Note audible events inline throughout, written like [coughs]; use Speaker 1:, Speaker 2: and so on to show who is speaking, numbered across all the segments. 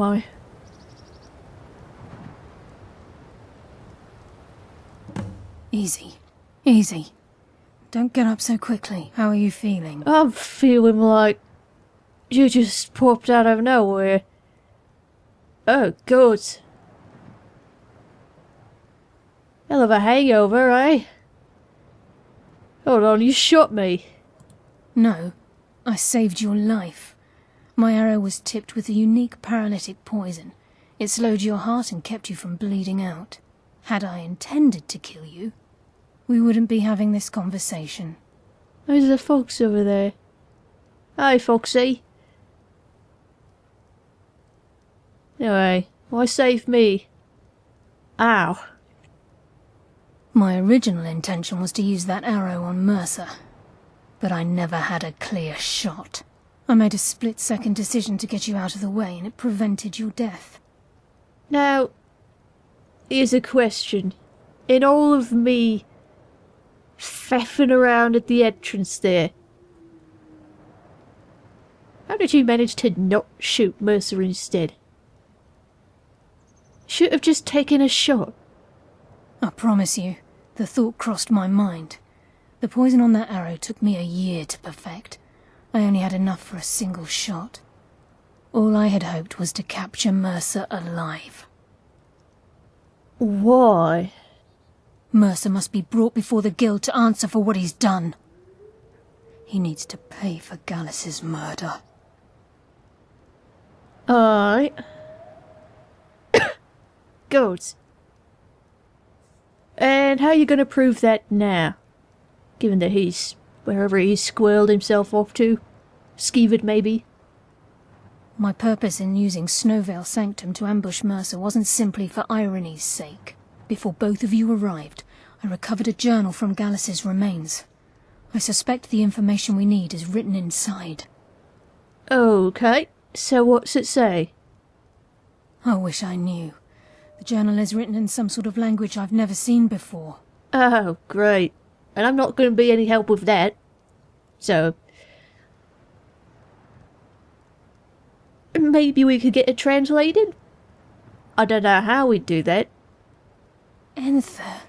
Speaker 1: Am I?
Speaker 2: Easy. Easy. Don't get up so quickly. How are you feeling?
Speaker 1: I'm feeling like you just popped out of nowhere. Oh, good. Hell of a hangover, eh? Hold on, you shot me.
Speaker 2: No. I saved your life. My arrow was tipped with a unique paralytic poison. It slowed your heart and kept you from bleeding out. Had I intended to kill you, we wouldn't be having this conversation.
Speaker 1: There's a fox over there. Hi, Foxy. Anyway, why save me? Ow.
Speaker 2: My original intention was to use that arrow on Mercer, but I never had a clear shot. I made a split-second decision to get you out of the way, and it prevented your death.
Speaker 1: Now, here's a question. In all of me faffing around at the entrance there, how did you manage to not shoot Mercer instead? Should have just taken a shot.
Speaker 2: I promise you, the thought crossed my mind. The poison on that arrow took me a year to perfect. I only had enough for a single shot. All I had hoped was to capture Mercer alive.
Speaker 1: Why?
Speaker 2: Mercer must be brought before the Guild to answer for what he's done. He needs to pay for Gallus's murder.
Speaker 1: Alright. [coughs] Good. And how are you going to prove that now? Given that he's wherever he's squirreled himself off to? Skeevered, maybe?
Speaker 2: My purpose in using Snow Veil Sanctum to ambush Mercer wasn't simply for irony's sake. Before both of you arrived, I recovered a journal from Gallus's remains. I suspect the information we need is written inside.
Speaker 1: Okay, so what's it say?
Speaker 2: I wish I knew. The journal is written in some sort of language I've never seen before.
Speaker 1: Oh, great. And I'm not going to be any help with that. So... Maybe we could get it translated? I don't know how we'd do that.
Speaker 2: Enthir.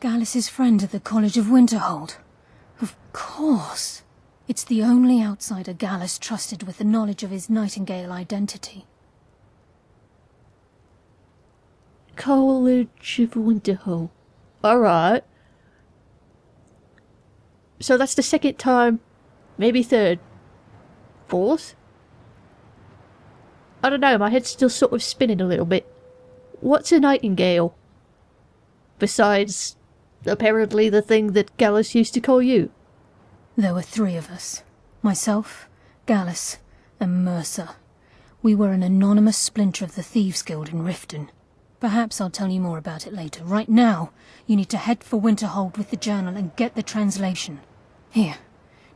Speaker 2: Gallus's friend at the College of Winterhold. Of course. It's the only outsider Gallus trusted with the knowledge of his Nightingale identity.
Speaker 1: College of Winterhold. Alright. So that's the second time, maybe third, fourth? I don't know, my head's still sort of spinning a little bit. What's a nightingale? Besides, apparently the thing that Gallus used to call you.
Speaker 2: There were three of us. Myself, Gallus, and Mercer. We were an anonymous splinter of the Thieves Guild in Riften. Perhaps I'll tell you more about it later. Right now, you need to head for Winterhold with the journal and get the translation. Here,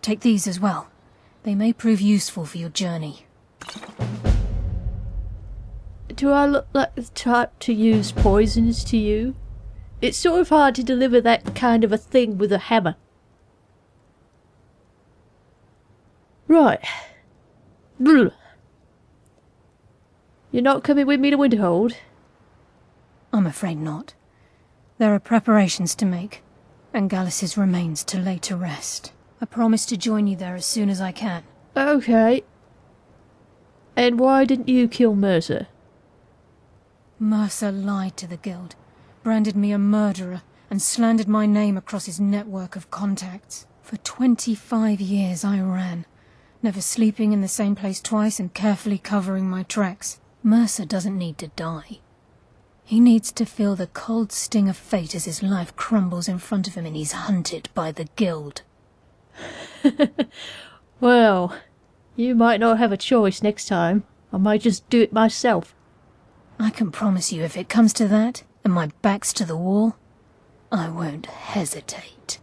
Speaker 2: take these as well. They may prove useful for your journey.
Speaker 1: Do I look like the type to use poisons to you? It's sort of hard to deliver that kind of a thing with a hammer. Right. You're not coming with me to Winterhold?
Speaker 2: I'm afraid not. There are preparations to make, and Gallus's remains to lay to rest. I promise to join you there as soon as I can.
Speaker 1: Okay. And why didn't you kill Mercer?
Speaker 2: Mercer lied to the Guild, branded me a murderer, and slandered my name across his network of contacts. For 25 years I ran, never sleeping in the same place twice and carefully covering my tracks. Mercer doesn't need to die. He needs to feel the cold sting of fate as his life crumbles in front of him and he's hunted by the Guild. [laughs]
Speaker 1: well, you might not have a choice next time. I might just do it myself.
Speaker 2: I can promise you if it comes to that, and my back's to the wall, I won't hesitate.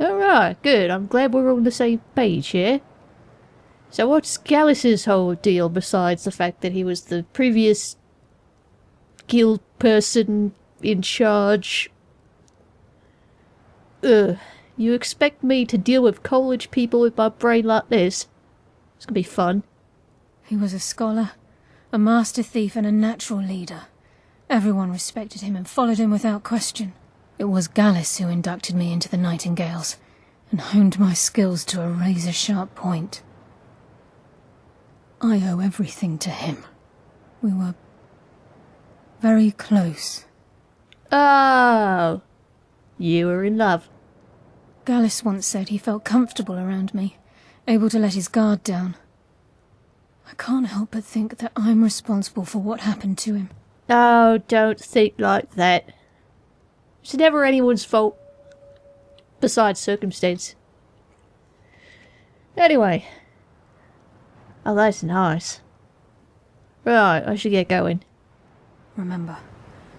Speaker 1: Alright, good. I'm glad we're on the same page here. So what's Gallus's whole deal besides the fact that he was the previous guild person in charge? Ugh. You expect me to deal with college people with my brain like this? It's gonna be fun.
Speaker 2: He was a scholar, a master thief, and a natural leader. Everyone respected him and followed him without question. It was Gallus who inducted me into the Nightingales and honed my skills to a razor-sharp point. I owe everything to him. We were very close.
Speaker 1: Oh, you were in love.
Speaker 2: Gallus once said he felt comfortable around me, able to let his guard down. I can't help but think that I'm responsible for what happened to him.
Speaker 1: Oh, don't think like that. It's never anyone's fault. Besides circumstance. Anyway. Oh, that's nice. Right, I should get going.
Speaker 2: Remember,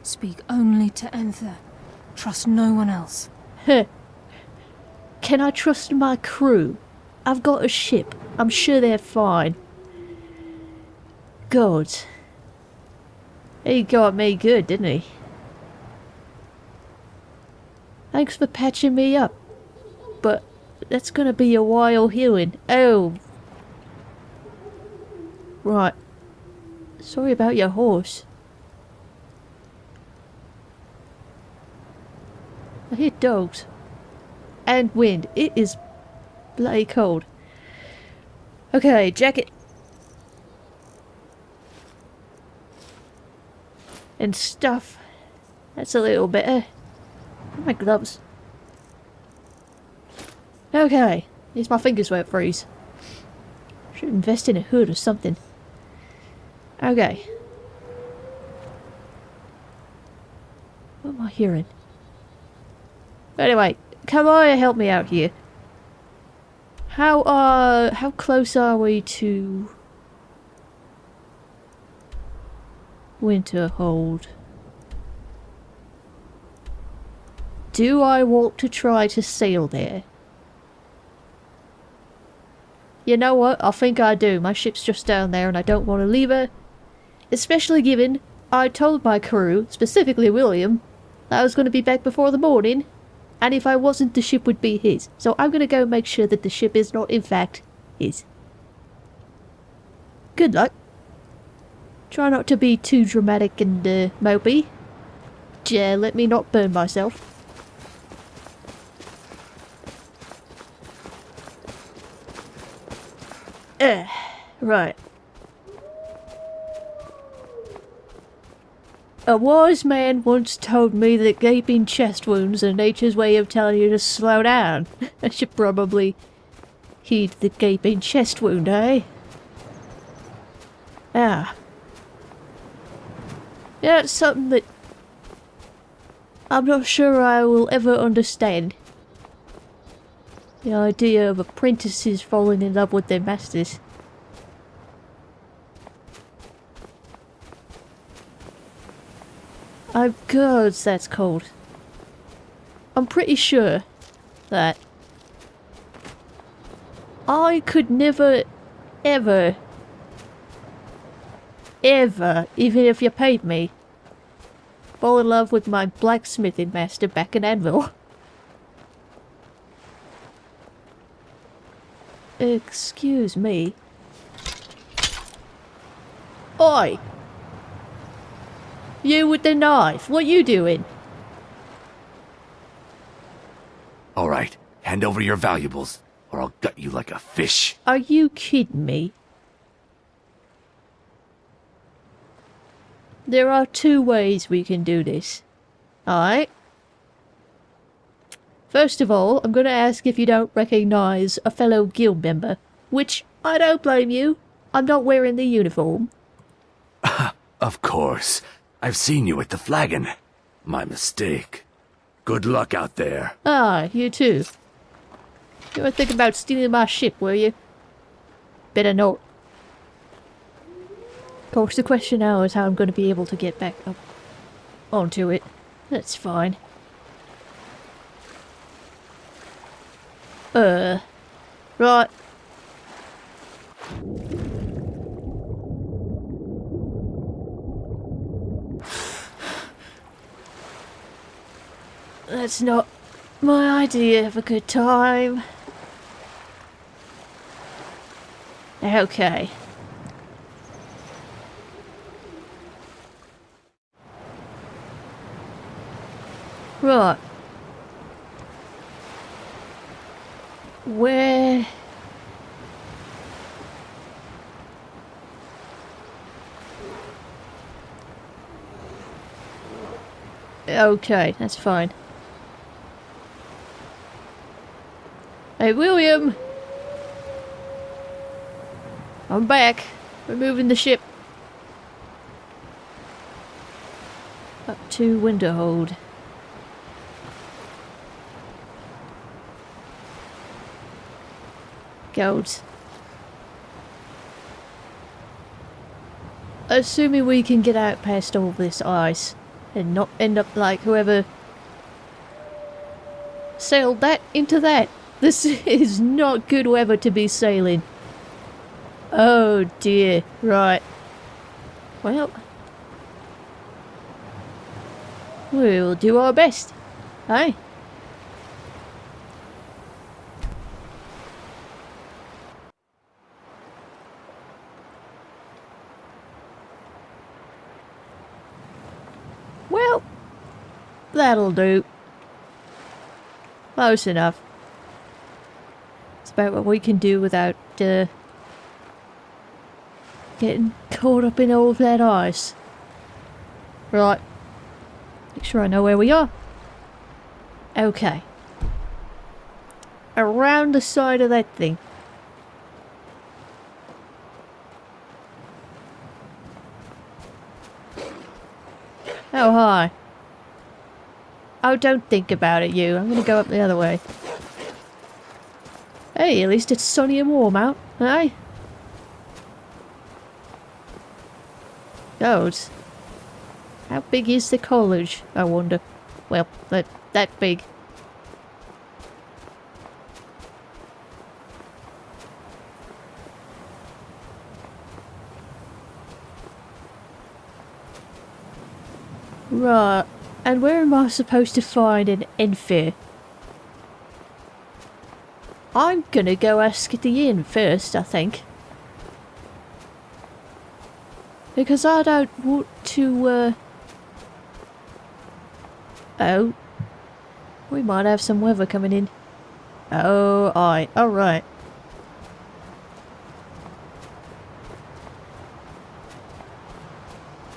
Speaker 2: speak only to Enthir. Trust no one else.
Speaker 1: Can I trust my crew? I've got a ship. I'm sure they're fine. God. He got me good, didn't he? Thanks for patching me up. But that's gonna be a while healing. Oh. Right. Sorry about your horse. I hear dogs. And wind. It is bloody cold. Okay, jacket. And stuff. That's a little better. My gloves. Okay, these my fingers won't freeze. Should invest in a hood or something. Okay. What am I hearing? Anyway, come on, help me out here. How uh how close are we to Winterhold? Do I want to try to sail there? You know what? I think I do. My ship's just down there and I don't want to leave her. Especially given I told my crew, specifically William, that I was going to be back before the morning. And if I wasn't, the ship would be his. So I'm going to go make sure that the ship is not, in fact, his. Good luck. Try not to be too dramatic and uh, mopey. Yeah, let me not burn myself. Uh, right. A wise man once told me that gaping chest wounds are nature's way of telling you to slow down. [laughs] I should probably heed the gaping chest wound, eh? Ah. Yeah, it's something that I'm not sure I will ever understand. The idea of apprentices falling in love with their masters. Oh, I'm good, that's cold. I'm pretty sure that I could never, ever, ever, even if you paid me, fall in love with my blacksmithing master back in Anvil. [laughs] Excuse me. Oi! You with the knife, what you doing?
Speaker 3: All right, hand over your valuables, or I'll gut you like a fish.
Speaker 1: Are you kidding me? There are two ways we can do this. Alright? First of all, I'm gonna ask if you don't recognize a fellow guild member. Which, I don't blame you. I'm not wearing the uniform. [laughs]
Speaker 3: Of course. I've seen you at the flagon. My mistake. Good luck out there.
Speaker 1: Ah, you too. You were thinking about stealing my ship, were you? Better not. Of course, the question now is how I'm going to be able to get back up onto it. That's fine. Uh, right. That's not my idea of a good time. Okay. Right. Where... Okay, that's fine. Hey, William! I'm back. We're moving the ship. Up to window hold. Gold. Assuming we can get out past all this ice and not end up like whoever sailed that into that. This is not good weather to be sailing. Oh dear, right. Well, we'll do our best, eh? Well, that'll do. Close enough. About what we can do without, uh, getting caught up in all of that ice. Right. Make sure I know where we are. Okay. Around the side of that thing. Oh, hi. Oh, don't think about it, you. I'm gonna go up the other way. Hey, at least it's sunny and warm out, eh? Goes. How big is the college, I wonder? Well, that, that big. Right, and where am I supposed to find an Enfer? I'm gonna go ask the inn first, I think. Because I don't want to, uh... Oh. We might have some weather coming in. Oh, aye. Alright.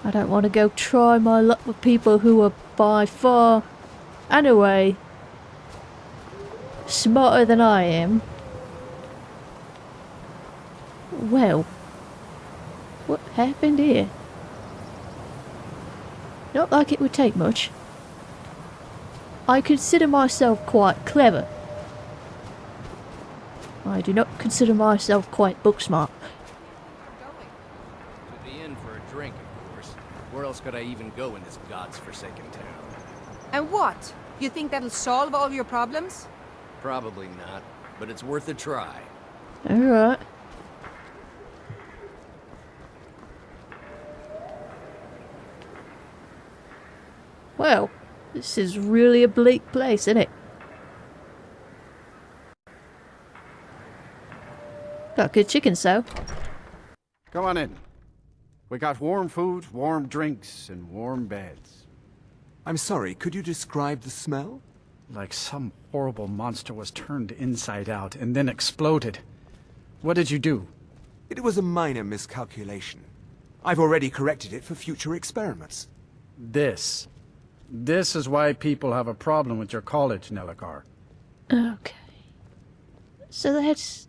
Speaker 1: I don't want to go try my luck with people who are by far and away smarter than I am. Well, what happened here? Not like it would take much. I consider myself quite clever. I do not consider myself quite book smart.
Speaker 4: To the inn for a drink, of course. Where else could I even go in this god's forsaken town?
Speaker 5: And what? You think that'll solve all your problems?
Speaker 4: Probably not, but it's worth a try.
Speaker 1: Alright. Well, this is really a bleak place, isn't it? Got good chicken, so.
Speaker 6: Come on in. We got warm food, warm drinks, and warm beds.
Speaker 7: I'm sorry, could you describe the smell?
Speaker 6: Like some horrible monster was turned inside out and then exploded. What did you do?
Speaker 7: It was a minor miscalculation. I've already corrected it for future experiments.
Speaker 6: This. This is why people have a problem with your college, Nelacar.
Speaker 1: Okay. So that's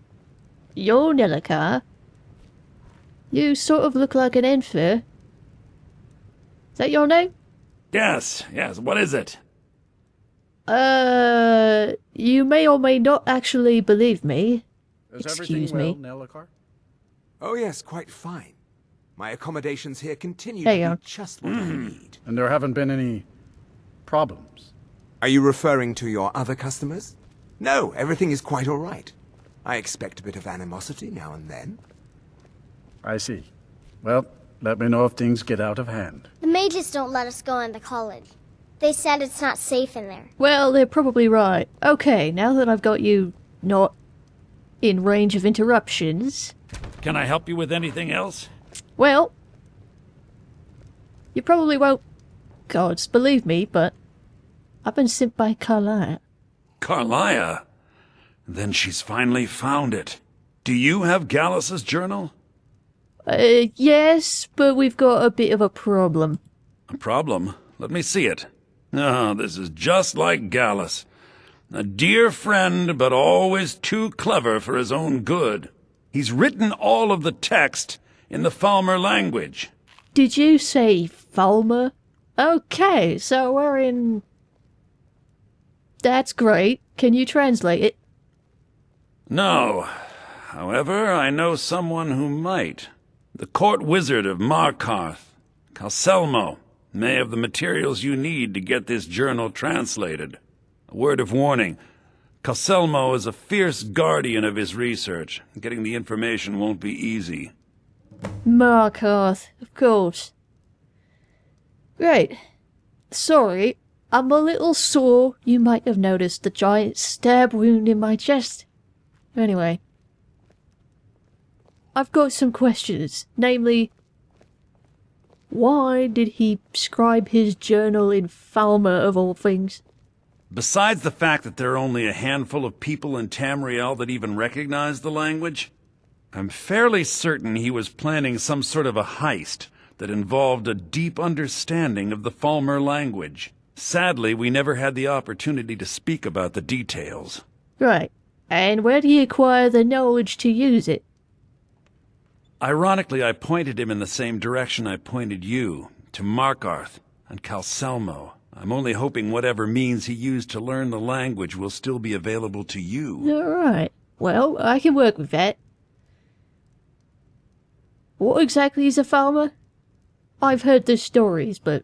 Speaker 1: your Nelacar. You sort of look like an Enfer. Is that your name?
Speaker 3: Yes, yes, what is it?
Speaker 1: Uh, you may or may not actually believe me.
Speaker 6: Is
Speaker 1: Excuse
Speaker 6: everything
Speaker 1: me.
Speaker 6: well, Nelacar?
Speaker 7: Oh yes, quite fine. My accommodations here continue
Speaker 1: There
Speaker 7: to
Speaker 1: you
Speaker 7: be
Speaker 1: are.
Speaker 7: just what I need.
Speaker 6: And there haven't been any problems?
Speaker 7: Are you referring to your other customers? No, everything is quite all right. I expect a bit of animosity now and then.
Speaker 6: I see. Well, let me know if things get out of hand.
Speaker 8: The mages don't let us go into college. They said it's not safe in there.
Speaker 1: Well, they're probably right. Okay, now that I've got you not in range of interruptions,
Speaker 9: Can I help you with anything else?
Speaker 1: Well, you probably won't, gods, believe me, but I've been sent by Karliah.
Speaker 9: Karliah? Then she's finally found it. Do you have Gallus's journal?
Speaker 1: Uh, yes, but we've got a bit of a problem.
Speaker 9: A problem? Let me see it. Ah, this is just like Gallus. A dear friend, but always too clever for his own good. He's written all of the text in the Falmer language.
Speaker 1: Did you say Falmer? Okay, so we're in... That's great. Can you translate it?
Speaker 9: No. However, I know someone who might. The court wizard of Markarth, Calcelmo, may have the materials you need to get this journal translated. A word of warning. Calcelmo is a fierce guardian of his research. Getting the information won't be easy.
Speaker 1: Markarth, of course. Great. Sorry, I'm a little sore. You might have noticed the giant stab wound in my chest. Anyway. I've got some questions, namely, why did he scribe his journal in Falmer of all things?
Speaker 9: Besides the fact that there are only a handful of people in Tamriel that even recognize the language, I'm fairly certain he was planning some sort of a heist that involved a deep understanding of the Falmer language. Sadly, we never had the opportunity to speak about the details.
Speaker 1: Right. And where did he acquire the knowledge to use it?
Speaker 9: Ironically, I pointed him in the same direction I pointed you, to Markarth and Calcelmo. I'm only hoping whatever means he used to learn the language will still be available to you.
Speaker 1: Alright. Well, I can work with that. What exactly is a Falmer? I've heard the stories, but...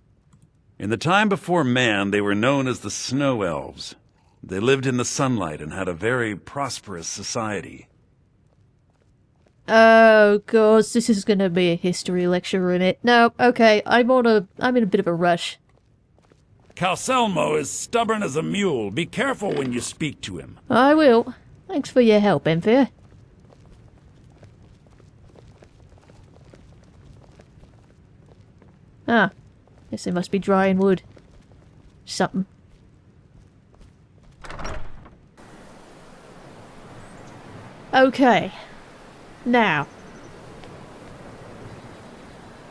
Speaker 9: In the time before man, they were known as the Snow Elves. They lived in the sunlight and had a very prosperous society.
Speaker 1: Oh, God, this is gonna be a history lecture in it. No, okay, I'm on a... I'm in a bit of a rush.
Speaker 9: Calcelmo is stubborn as a mule. Be careful when you speak to him.
Speaker 1: I will. Thanks for your help, Enfia. Ah, guess they must be drying wood. Something. Okay. Now.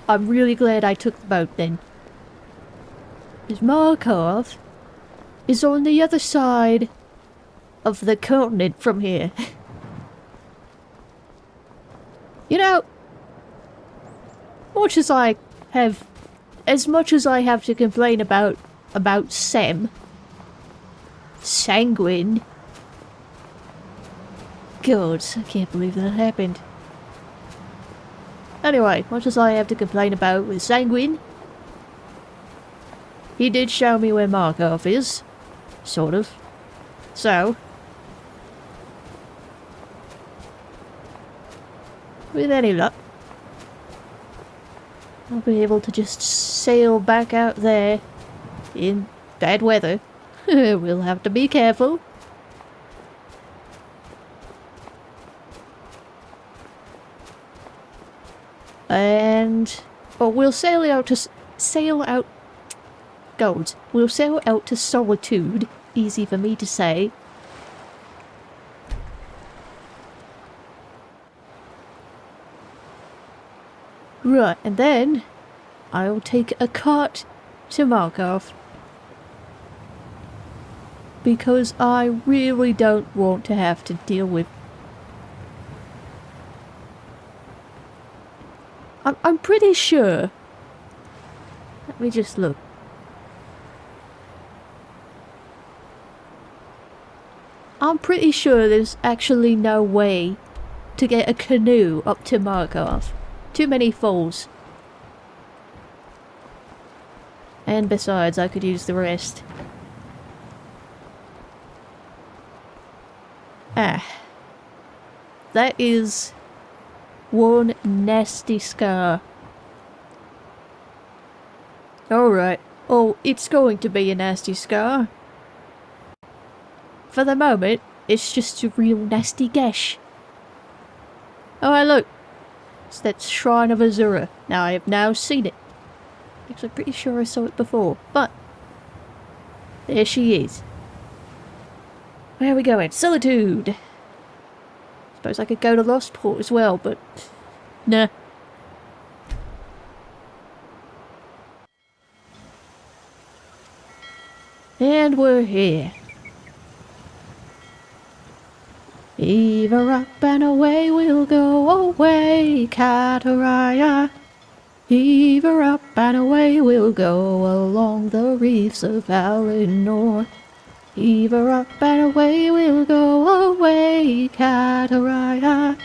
Speaker 1: I'm really glad I took the boat then. Because Markarth is on the other side of the continent from here. [laughs] you know, much as I have, as much as I have to complain about, about Sem, Sanguine, God, I can't believe that happened. Anyway, much as I have to complain about with Sanguine, he did show me where Markov is. Sort of. So. With any luck, I'll be able to just sail back out there in bad weather. [laughs] we'll have to be careful. And... But we'll sail out to... Sail out... Gold. We'll sail out to Solitude. Easy for me to say. Right, and then... I'll take a cart to Markarth. Because I really don't want to have to deal with I'm, I'm pretty sure. Let me just look. I'm pretty sure there's actually no way to get a canoe up to Markarth. Too many falls. And besides, I could use the rest. Ah. That is one nasty scar. Alright. Oh, it's going to be a nasty scar. For the moment, it's just a real nasty gash. Oh, look. It's that Shrine of Azura. Now, I have now seen it. Because I'm pretty sure I saw it before. But, there she is. Where are we going? Solitude! Suppose I could go to Lostport as well, but... Nah. And we're here. Either up and away we'll go away, Kataraya. Either up and away we'll go along the reefs of Valinor. Either up and away we'll go away, Kataraya.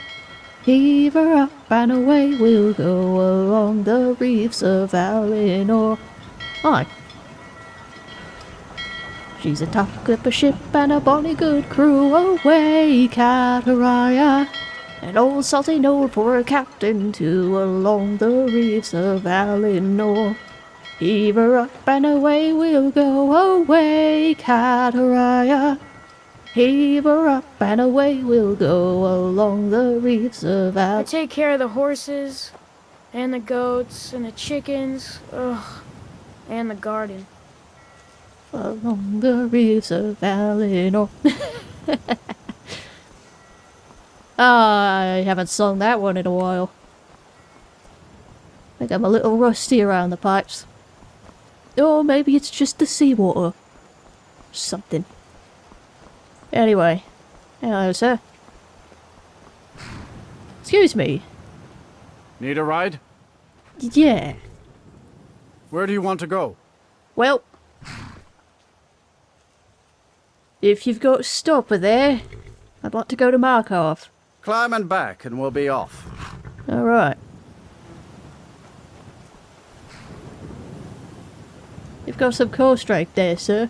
Speaker 1: Either up and away we'll go along the reefs of Valinor. Aye. She's a tough clipper ship and a bonny good crew away, Kataraya. An old salty note for a captain to along the reefs of Valinor. Heave her up and away we'll go away, Kataraya. Heave her up and away we'll go along the reefs of
Speaker 10: I take care of the horses, and the goats, and the chickens, ugh, and the garden.
Speaker 1: Along the reefs of Valinor. [laughs] Ah, I haven't sung that one in a while. I think I'm a little rusty around the pipes. Or maybe it's just the seawater. Something. Anyway. Hello, sir. Excuse me.
Speaker 6: Need a ride?
Speaker 1: Yeah.
Speaker 6: Where do you want to go?
Speaker 1: Well. If you've got a stopper there, I'd like to go to Markov.
Speaker 6: Climb and back, and we'll be off.
Speaker 1: Alright. You've got some coast strike there, sir.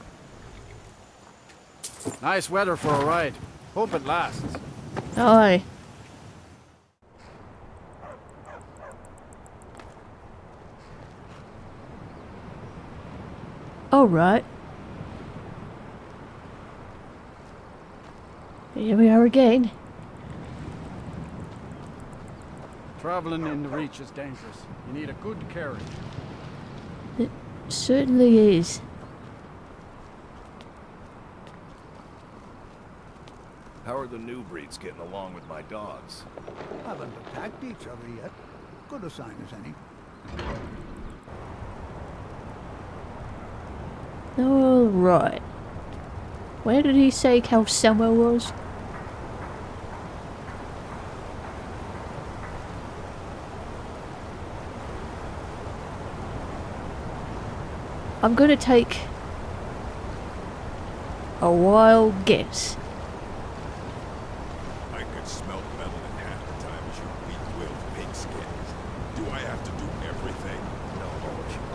Speaker 6: Nice weather for a ride. Hope it lasts.
Speaker 1: Aye. Alright. Here we are again.
Speaker 6: Traveling in the Reach is dangerous. You need a good carriage.
Speaker 1: It certainly is.
Speaker 11: How are the new breeds getting along with my dogs?
Speaker 12: Haven't attacked each other yet. Good a sign as any.
Speaker 1: Alright. Where did he say Calcelmo was? I'm gonna take a wild guess.
Speaker 11: I could smell metal in half the time as you weak-willed pigskins. Do I have to do everything? No,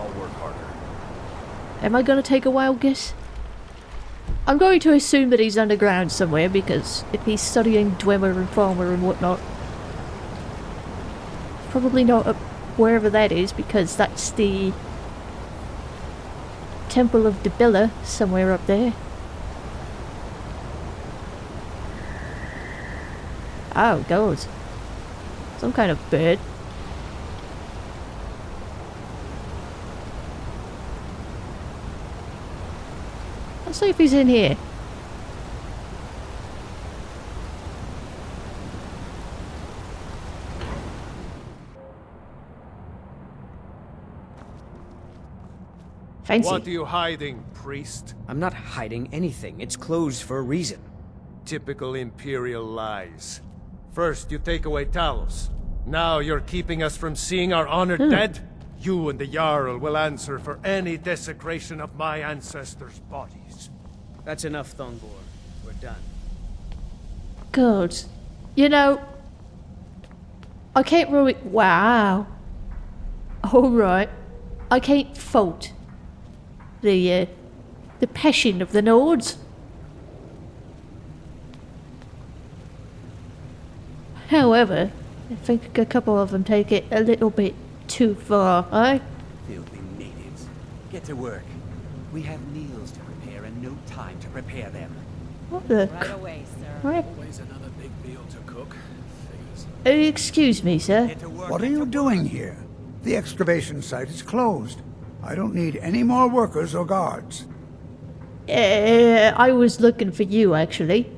Speaker 11: I'll work harder.
Speaker 1: Am I gonna take a wild guess? I'm going to assume that he's underground somewhere because if he's studying Dwemer and Falmer and whatnot, probably not up wherever that is because that's the Temple of Dibella somewhere up there. Oh, God. Some kind of bird. Let's see if he's in here. Fancy.
Speaker 13: What are you hiding, priest?
Speaker 14: I'm not hiding anything. It's closed for a reason.
Speaker 13: Typical Imperial lies. First, you take away Talos. Now you're keeping us from seeing our honored
Speaker 1: Hmm.
Speaker 13: dead? You and the Jarl will answer for any desecration of my ancestors' bodies.
Speaker 14: That's enough, Thongvor. We're done.
Speaker 1: Good. You know, I can't really. Wow. Alright. I can't fault the, uh, the passion of the Nords. However, I think a couple of them take it a little bit too far, eh?
Speaker 15: Filthy natives. Get to work. We have meals to prepare and no time prepare them.
Speaker 1: What the
Speaker 16: Right away, sir.
Speaker 1: crap?
Speaker 4: Always another big meal to cook. Figures
Speaker 1: Uh, excuse me, sir.
Speaker 12: What are you doing here? The excavation site is closed. I don't need any more workers or guards.
Speaker 1: Uh, I was looking for you, actually.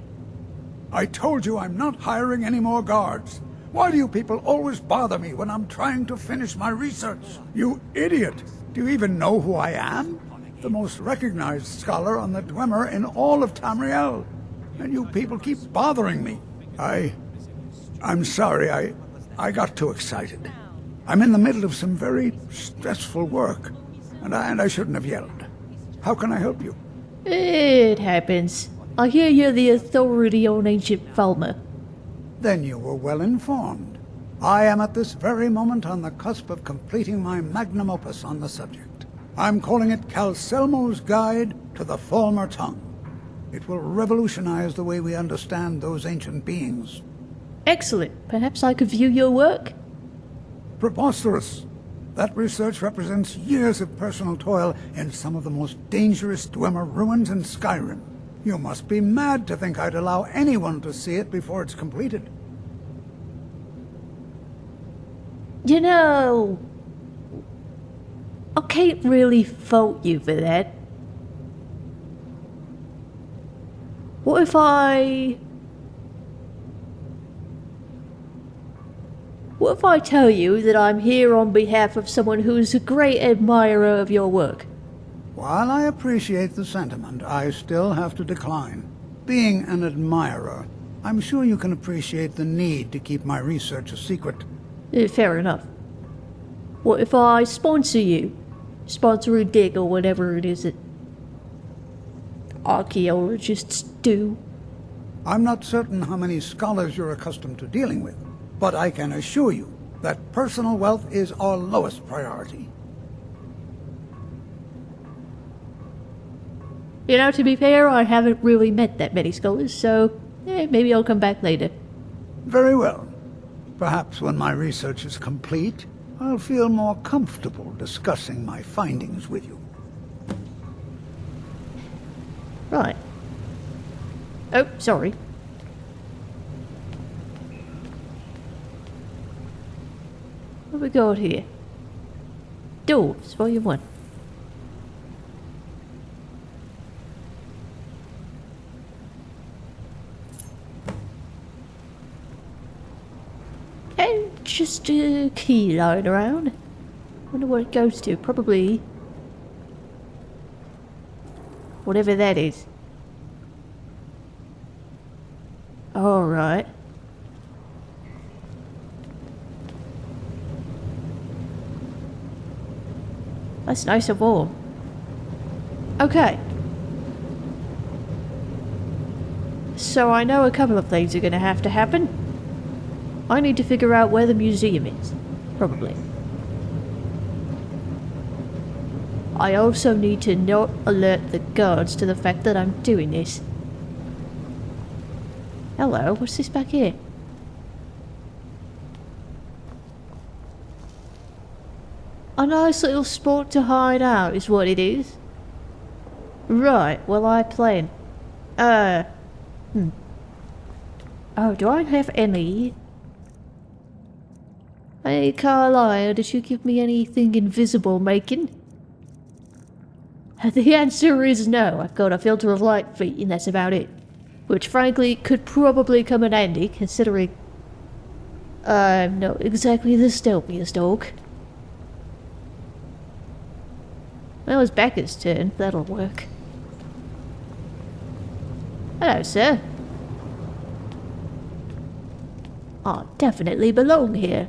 Speaker 12: I told you I'm not hiring any more guards. Why do you people always bother me when I'm trying to finish my research? You idiot! Do you even know who I am? The most recognized scholar on the Dwemer in all of Tamriel. And you people keep bothering me. I... I'm sorry, I... I got too excited. I'm in the middle of some very stressful work, and I, and I shouldn't have yelled. How can I help you?
Speaker 1: It happens. I hear you're the authority on ancient Falmer.
Speaker 12: Then you were well informed. I am at this very moment on the cusp of completing my magnum opus on the subject. I'm calling it Calcelmo's Guide to the Falmer Tongue. It will revolutionize the way we understand those ancient beings.
Speaker 1: Excellent. Perhaps I could view your work?
Speaker 12: Preposterous. That research represents years of personal toil in some of the most dangerous Dwemer ruins in Skyrim. You must be mad to think I'd allow anyone to see it before it's completed.
Speaker 1: You know, I can't really fault you for that. What if I... What if I tell you that I'm here on behalf of someone who's a great admirer of your work?
Speaker 12: While I appreciate the sentiment, I still have to decline. Being an admirer, I'm sure you can appreciate the need to keep my research a secret.
Speaker 1: Eh, fair enough. What if I sponsor you? Sponsor a gig or whatever it is that archaeologists do?
Speaker 12: I'm not certain how many scholars you're accustomed to dealing with, but I can assure you that personal wealth is our lowest priority.
Speaker 1: You know, to be fair, I haven't really met that many scholars, so eh, maybe I'll come back later.
Speaker 12: Very well. Perhaps when my research is complete, I'll feel more comfortable discussing my findings with you.
Speaker 1: Right. Oh, sorry. What we got here? Dwarves, volume 1. And just a key lying around. Wonder what it goes to. Probably... Whatever that is. Alright. That's nice and warm. Okay. So I know a couple of things are gonna have to happen. I need to figure out where the museum is. Probably. I also need to not alert the guards to the fact that I'm doing this. Hello, what's this back here? A nice little spot to hide out is what it is. Right, well I plan. Uh, hmm. Oh, do I have any? Hey Carlisle, did you give me anything invisible making? [laughs] The answer is no, I've got a filter of light feet and that's about it. Which frankly could probably come in handy considering I'm not exactly the stealthiest dog. Well, it's Becca's turn. That'll work. Hello, sir. I definitely belong here.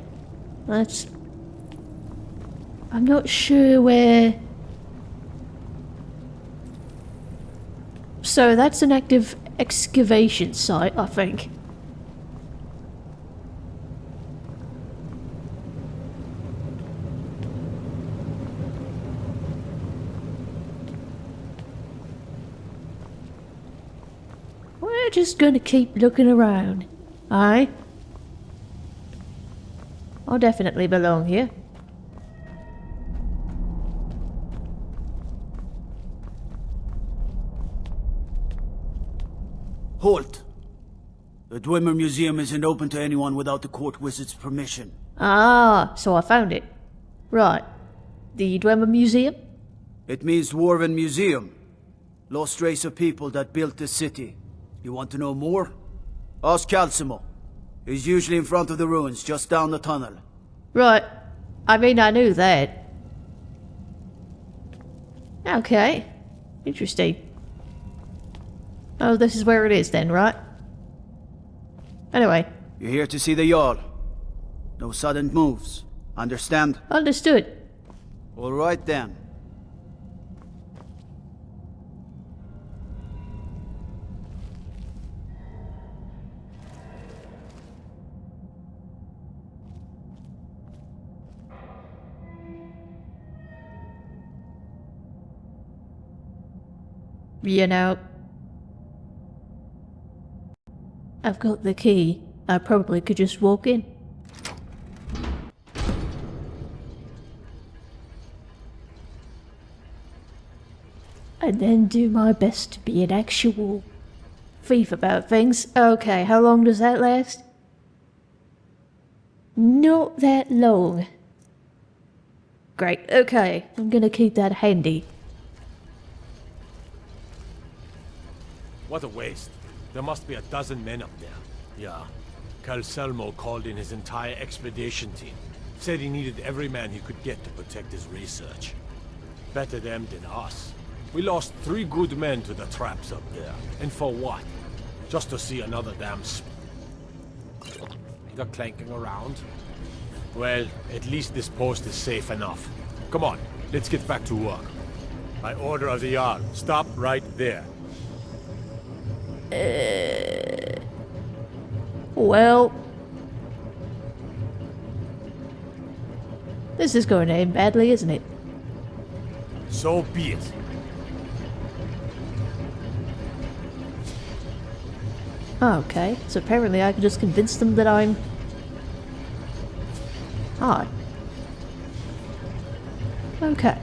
Speaker 1: That's... I'm not sure where... So that's an active excavation site, I think. We're just gonna keep looking around. Aye? I definitely belong here.
Speaker 16: Halt! The Dwemer Museum isn't open to anyone without the court wizard's permission.
Speaker 1: Ah, so I found it. Right. The Dwemer Museum?
Speaker 16: It means Dwarven Museum. Lost race of people that built this city. You want to know more? Ask Calcelmo. He's usually in front of the ruins, just down the tunnel.
Speaker 1: Right. I mean, I knew that. Okay. Interesting. Oh, this is where it is then, right? Anyway.
Speaker 16: You're here to see the Jarl. No sudden moves. Understand?
Speaker 1: Understood.
Speaker 16: All right then.
Speaker 1: You know, I've got the key. I probably could just walk in. And then do my best to be an actual thief about things. Okay, how long does that last? Not that long. Great, okay, I'm gonna keep that handy.
Speaker 13: What a waste. There must be a dozen men up there. Yeah. Calcelmo called in his entire expedition team. Said he needed every man he could get to protect his research. Better them than us. We lost three good men to the traps up there. And for what? Just to see another damn sp They're clanking around. Well, at least this post is safe enough. Come on, let's get back to work. By order of the Jarl, stop right there.
Speaker 1: Uh, well, this is going to end badly, isn't it?
Speaker 13: So be it.
Speaker 1: Okay, so apparently I can just convince them that I'm hard. Okay.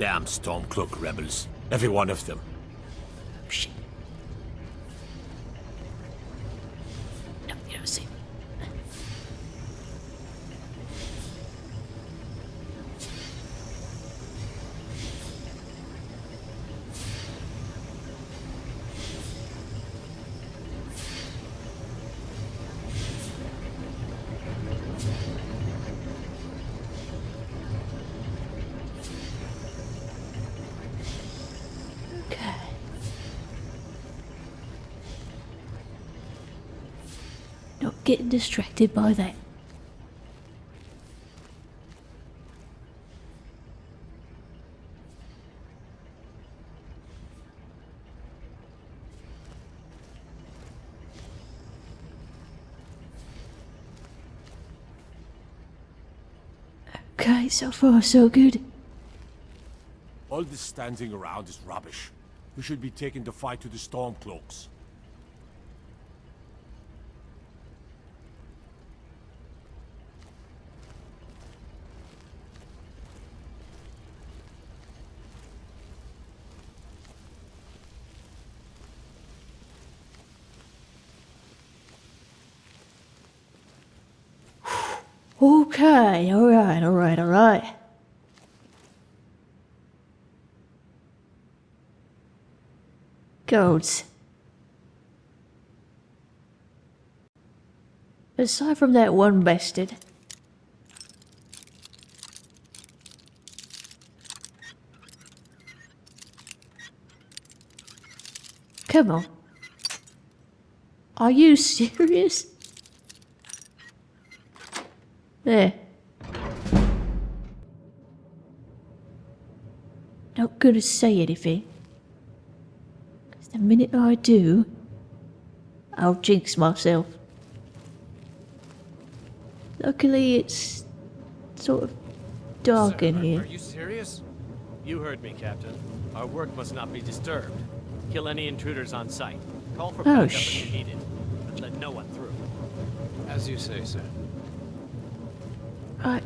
Speaker 13: Damn Stormcloak rebels. Every one of them.
Speaker 1: Shit. No, you don't see. Okay. Getting distracted by that. Okay, so far so good.
Speaker 13: All this standing around is rubbish. We should be taking the fight to the Stormcloaks.
Speaker 1: Okay, alright, alright, alright. Goats. Aside from that one bastard. Come on. Are you [laughs] serious? There. Not gonna say anything. Because the minute I do, I'll jinx myself. Luckily, it's sort of dark
Speaker 4: Sir,
Speaker 1: in here.
Speaker 4: Are you serious? You heard me, Captain. Our work must not be disturbed. Kill any intruders on sight. Call for
Speaker 1: Oh,
Speaker 4: backup
Speaker 1: sh-
Speaker 4: if you need it, but let no one through. As you say, sir.
Speaker 1: Right.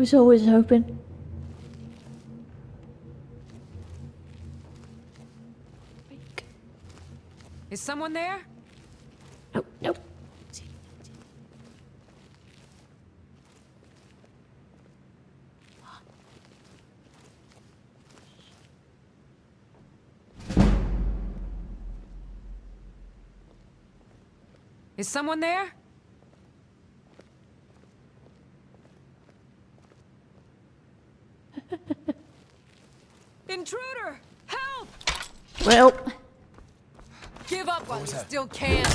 Speaker 1: Was always open.
Speaker 5: Is someone there? Someone there? [laughs] Intruder! Help!
Speaker 1: Well,
Speaker 5: Give up while you still can.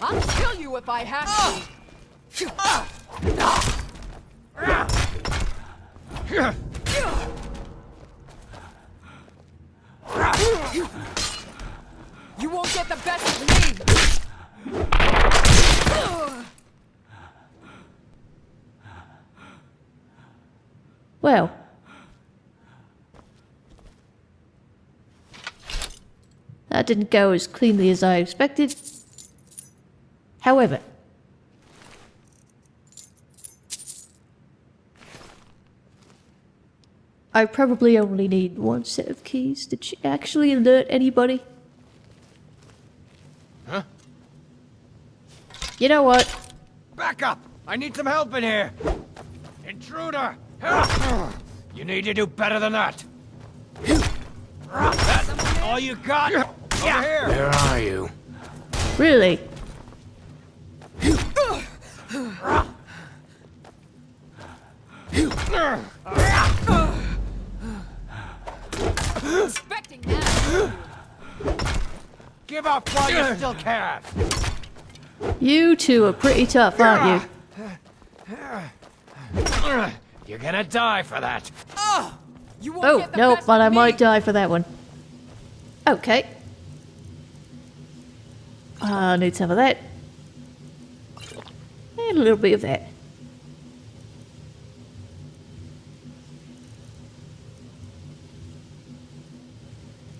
Speaker 5: I'll kill you if I have to. You won't get the best of me!
Speaker 1: Well. That didn't go as cleanly as I expected. However, I probably only need one set of keys. Did she actually alert anybody?
Speaker 13: Huh?
Speaker 1: You know what?
Speaker 13: Back up! I need some help in here! Intruder! Help! You need to do better than that! That's all you got? Over here!
Speaker 7: Where are you?
Speaker 1: Really?
Speaker 5: Expecting that.
Speaker 13: Give up while you still can!
Speaker 1: You two are pretty tough, aren't you?
Speaker 13: You're gonna die for that!
Speaker 5: You won't
Speaker 1: Oh,
Speaker 5: get the
Speaker 1: no,
Speaker 5: best
Speaker 1: but I
Speaker 5: me.
Speaker 1: might die for that one. Okay. Ah, I need some of that. And a little bit of that.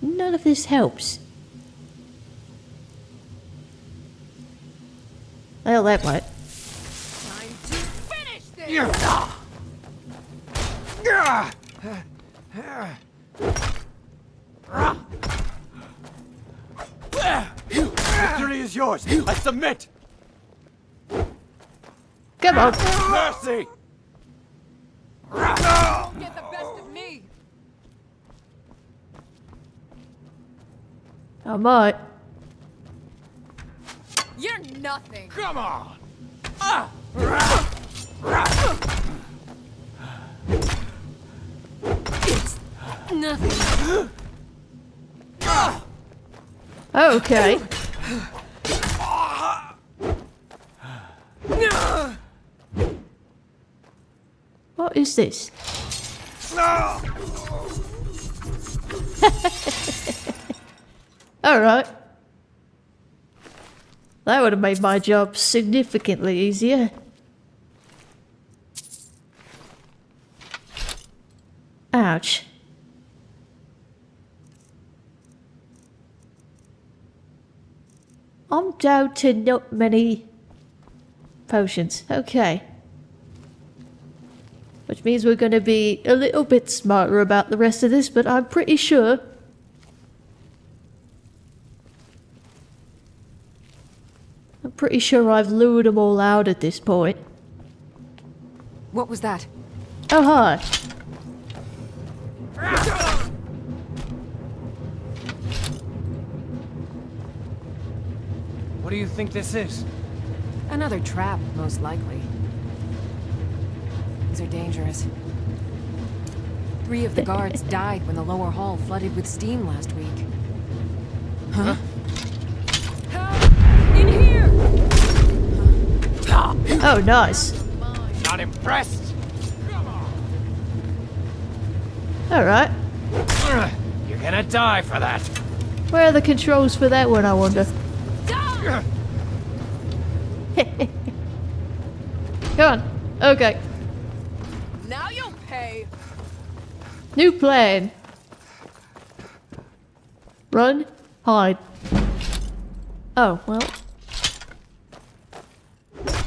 Speaker 1: None of this helps. Well, that might.
Speaker 5: Time to finish this!
Speaker 13: Victory is yours! I submit!
Speaker 1: Come on.
Speaker 13: Mercy!
Speaker 5: Get the best of me!
Speaker 1: I might.
Speaker 5: You're nothing!
Speaker 13: Come on!
Speaker 5: Nothing.
Speaker 1: Okay. What is this? [laughs] Alright. That would have made my job significantly easier. Ouch. I'm down to not many potions. Okay. Which means we're going to be a little bit smarter about the rest of this, but I'm pretty sure. I'm pretty sure I've lured them all out at this point.
Speaker 5: What was that?
Speaker 1: Oh, hi.
Speaker 14: do you think this is?
Speaker 5: Another trap, most likely. These are dangerous. Three of the guards [laughs] died when the lower hall flooded with steam last week. Huh? Help! In here! Huh?
Speaker 1: Oh, nice.
Speaker 5: Not impressed?
Speaker 1: Alright.
Speaker 5: You're gonna die for that.
Speaker 1: Where are the controls for that one, I wonder? [laughs] Come on. Okay.
Speaker 5: Now you'll pay.
Speaker 1: New plan. Run. Hide. Oh, well.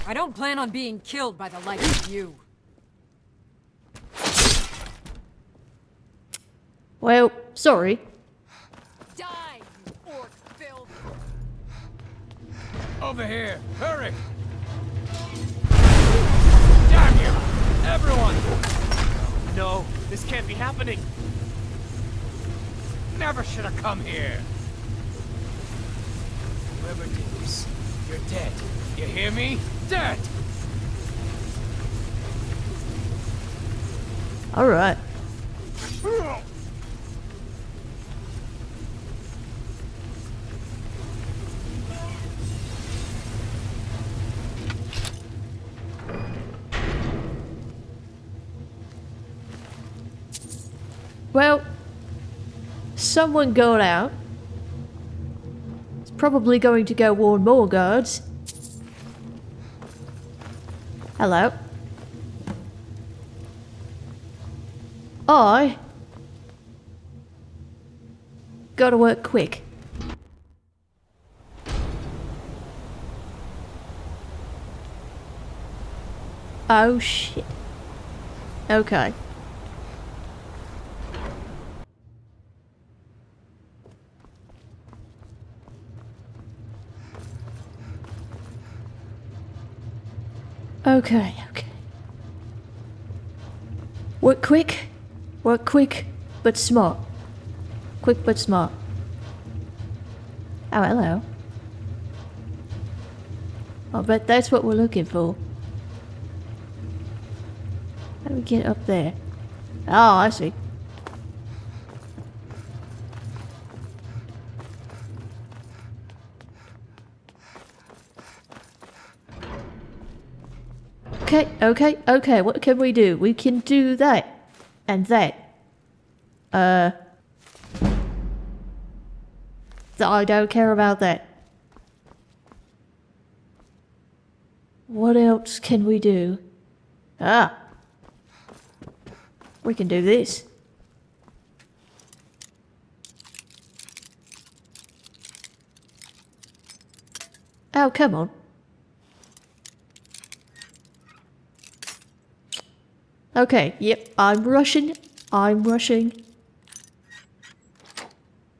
Speaker 5: I don't plan on being killed by the likes of you.
Speaker 1: Well, sorry.
Speaker 13: Over here! Hurry! Damn you! Everyone!
Speaker 4: No, this can't be happening.
Speaker 13: Never should have come here. Whoever did this, you're dead. You hear me? Dead!
Speaker 1: Alright. Well, someone got out. It's probably going to go warn more guards. Hello. I gotta work quick. Oh shit. Okay. Okay, okay. Work quick, work quick, but smart. Quick but smart. Oh, hello. Oh, I bet that's what we're looking for. How do we get up there? Oh, I see. Okay, okay, what can we do? We can do that. And that. Uh... I don't care about that. What else can we do? Ah! We can do this. Oh, come on. Okay, yep, I'm rushing. I'm rushing.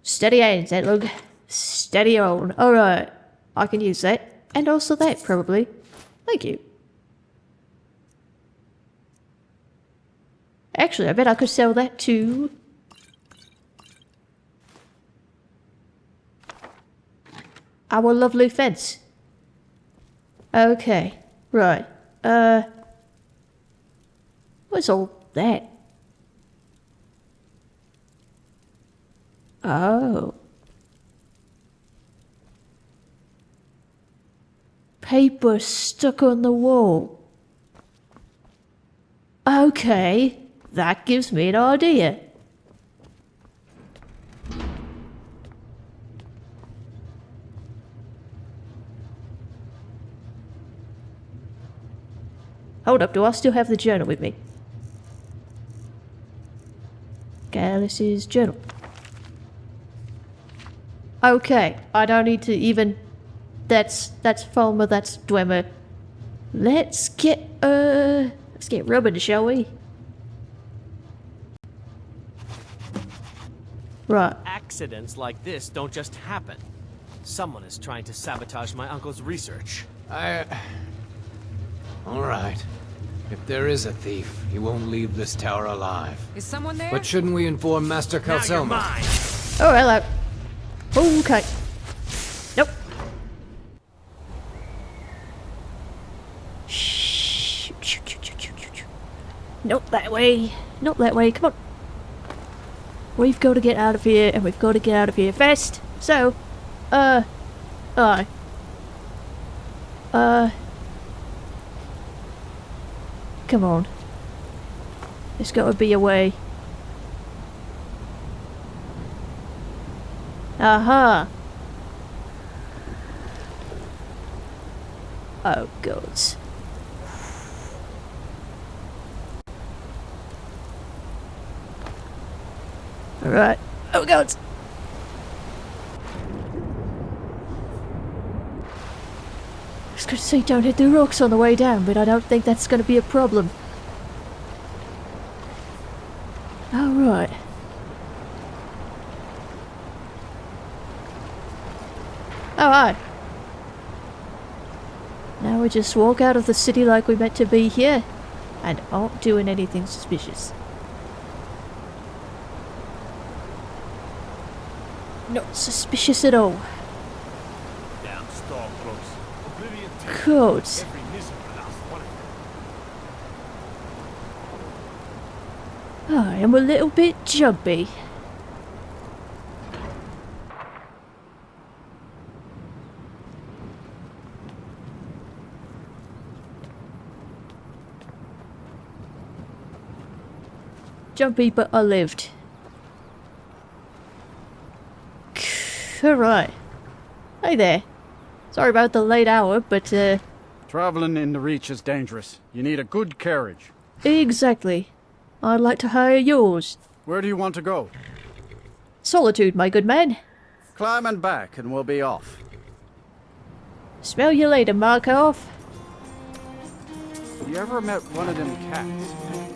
Speaker 1: Steady hands, Edlug. Steady on. Alright. I can use that. And also that, probably. Thank you. Actually, I bet I could sell that too. Our lovely fence. Okay, right. Uh... What's all that? Oh. Paper stuck on the wall. Okay, that gives me an idea. Hold up, do I still have the journal with me? Gallus' journal. Okay, I don't need to even... That's, that's Falmer, that's Dwemer. Let's get, uh... Let's get rubbing, shall we? Right.
Speaker 4: Accidents like this don't just happen. Someone is trying to sabotage my uncle's research.
Speaker 17: I... All right. If there is a thief, he won't leave this tower alive.
Speaker 5: Is someone there?
Speaker 17: But shouldn't we inform Master Calcelmo?
Speaker 1: Oh, hello. Okay. Nope. Shh. Not that way. Not that way. Come on. We've got to get out of here, and we've got to get out of here fast. So, uh, uh, uh, Come on. There's got to be a way. Aha! Oh, God. Alright. Oh, God! To say don't hit the rocks on the way down, but I don't think that's going to be a problem. Alright. Alright. Now we just walk out of the city like we meant to be here, and aren't doing anything suspicious. Not suspicious at all.
Speaker 13: Damn Stormcloaks. Oblivion takes
Speaker 1: Codes.
Speaker 13: every miserable last one of them.
Speaker 1: I am a little bit jumpy. Jumpy, but I lived. Alright. Hey there. Sorry about the late hour, but uh,
Speaker 6: Traveling in the Reach is dangerous. You need a good carriage.
Speaker 1: exactly. I'd like to hire yours.
Speaker 6: Where do you want to go?
Speaker 1: Solitude, my good man.
Speaker 6: Climb and back, and we'll be off.
Speaker 1: Smell you later, Markarth.
Speaker 6: Have you ever met one of them cats?